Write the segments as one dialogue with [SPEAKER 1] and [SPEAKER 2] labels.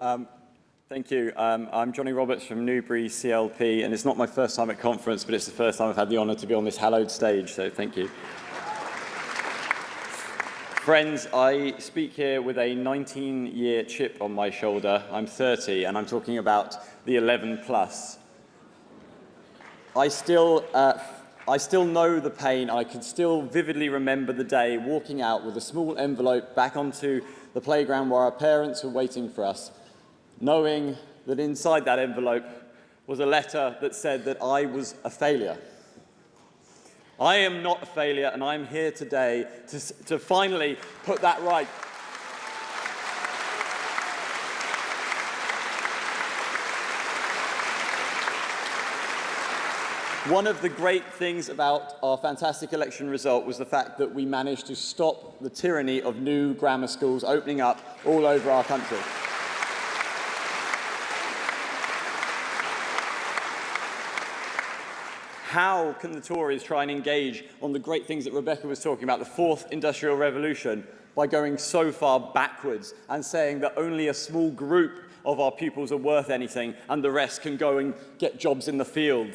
[SPEAKER 1] Um, thank you. Um, I'm Johnny Roberts from Newbury CLP, and it's not my first time at conference, but it's the first time I've had the honour to be on this hallowed stage, so thank you. Friends, I speak here with a 19-year chip on my shoulder. I'm 30, and I'm talking about the 11 plus. I still, uh, I still know the pain. I can still vividly remember the day walking out with a small envelope back onto the playground where our parents were waiting for us, knowing that inside that envelope was a letter that said that I was a failure. I am not a failure, and I'm here today to, to finally put that right. One of the great things about our fantastic election result was the fact that we managed to stop the tyranny of new grammar schools opening up all over our country. How can the Tories try and engage on the great things that Rebecca was talking about, the fourth industrial revolution, by going so far backwards and saying that only a small group of our pupils are worth anything and the rest can go and get jobs in the field?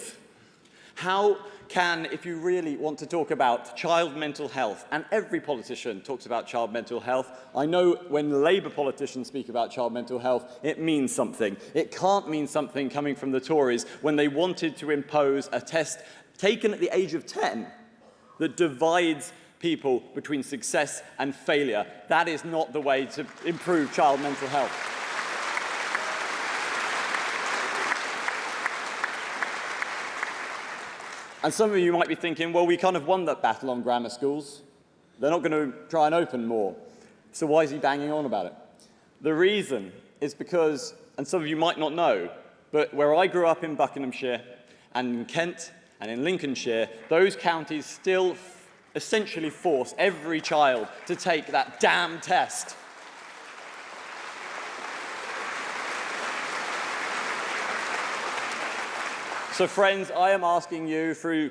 [SPEAKER 1] How can, if you really want to talk about child mental health, and every politician talks about child mental health, I know when Labour politicians speak about child mental health, it means something. It can't mean something coming from the Tories when they wanted to impose a test taken at the age of 10 that divides people between success and failure. That is not the way to improve child mental health. And some of you might be thinking, well, we kind of won that battle on grammar schools. They're not going to try and open more. So why is he banging on about it? The reason is because, and some of you might not know, but where I grew up in Buckinghamshire and in Kent and in Lincolnshire, those counties still essentially force every child to take that damn test. So friends, I am asking you through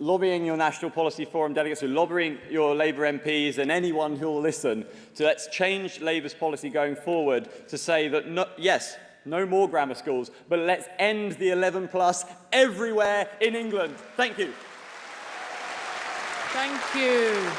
[SPEAKER 1] lobbying your National Policy Forum delegates, through lobbying your Labour MPs and anyone who will listen, to let's change Labour's policy going forward to say that, no, yes, no more grammar schools, but let's end the 11 plus everywhere in England. Thank you.
[SPEAKER 2] Thank you.